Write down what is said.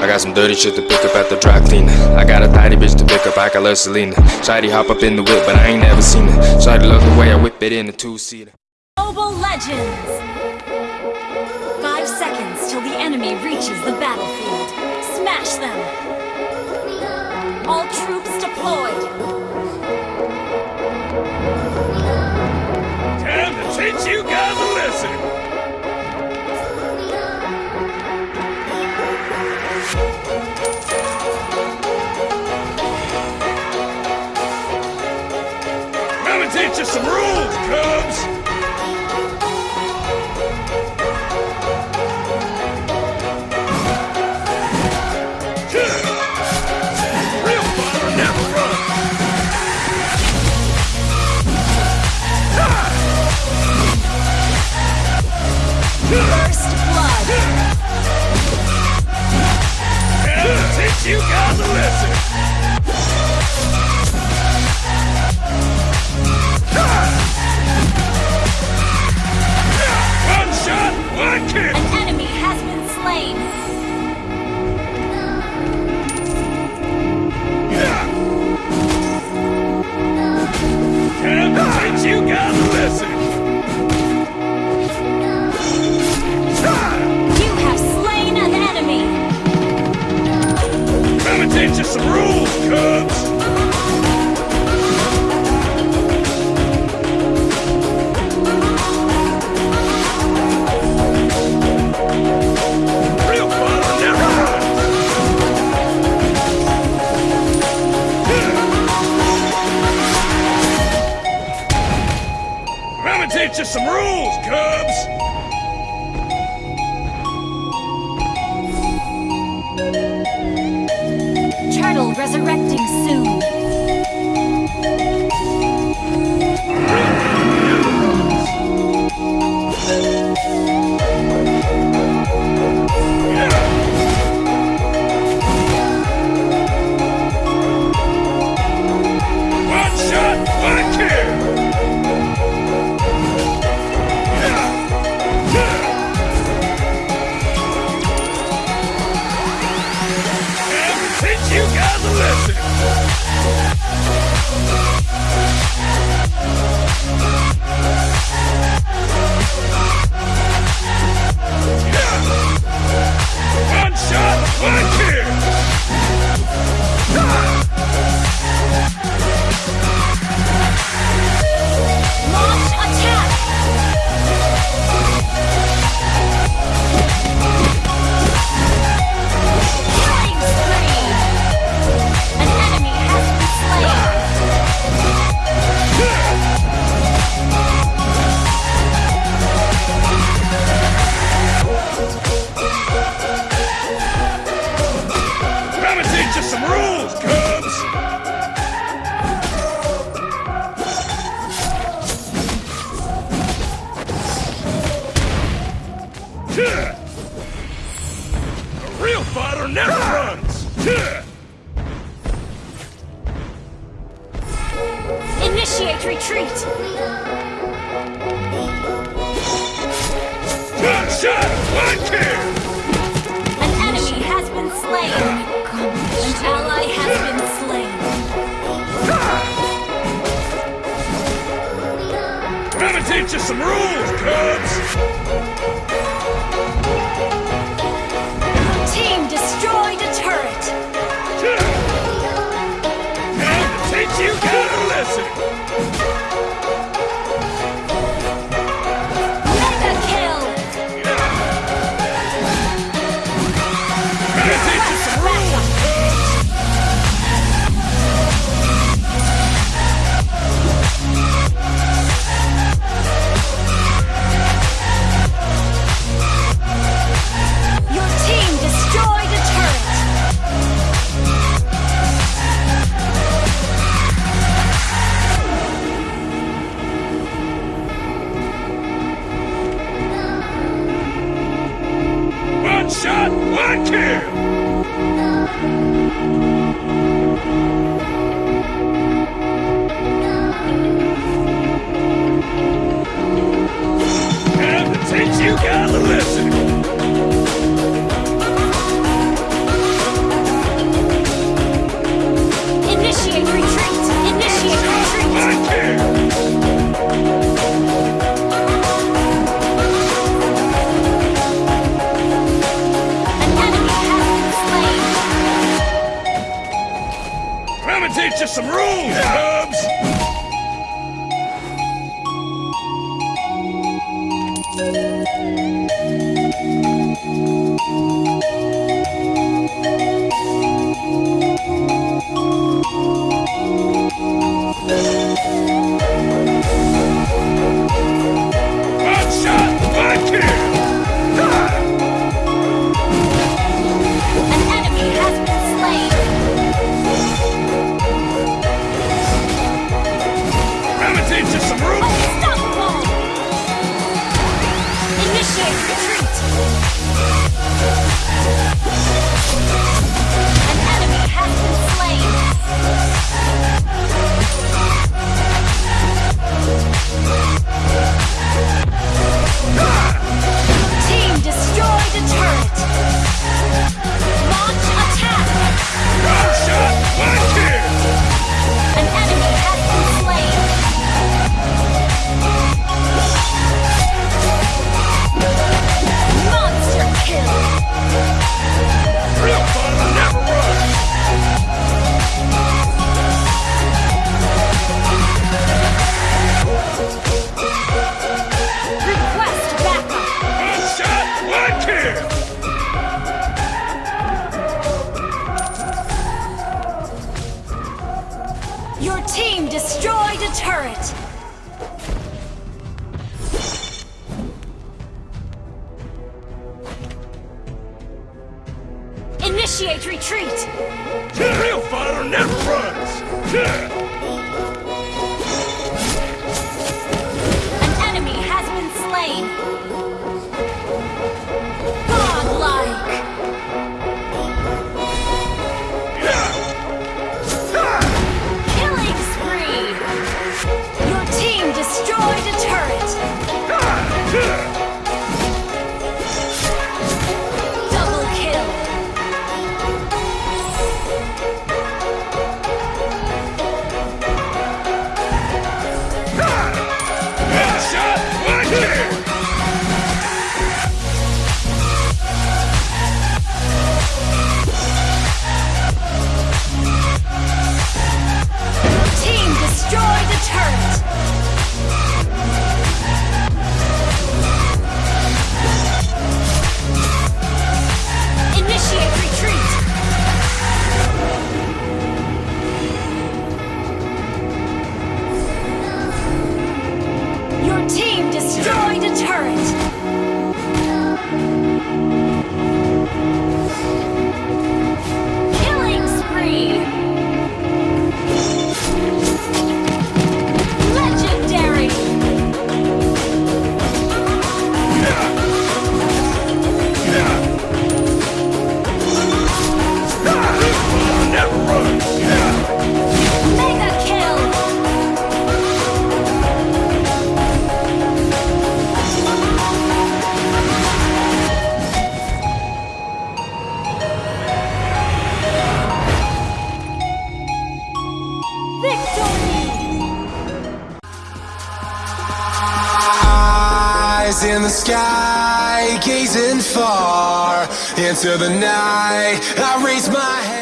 I got some dirty shit to pick up at the dry cleaner. I got a tidy bitch to pick up, I got love Selena. Shady hop up in the whip, but I ain't never seen her. Shady love the way I whip it in a two-seater. Mobile Legends! Five seconds till the enemy reaches the battlefield. Smash them! All troops deployed! Time to teach you guys a lesson. Me teach you some rules, Cubs. Real fire never runs. First blood! To teach you guys a lesson. Resurrecting guys A real fighter never runs. Initiate retreat! One shot, one kill. An enemy has been slain! An ally has been slain! Let me teach you some rules, Cubs. Initiate retreat. team destroyed a turret! Initiate retreat! Real fire never runs! the sky, gazing far into the night. I raise my head.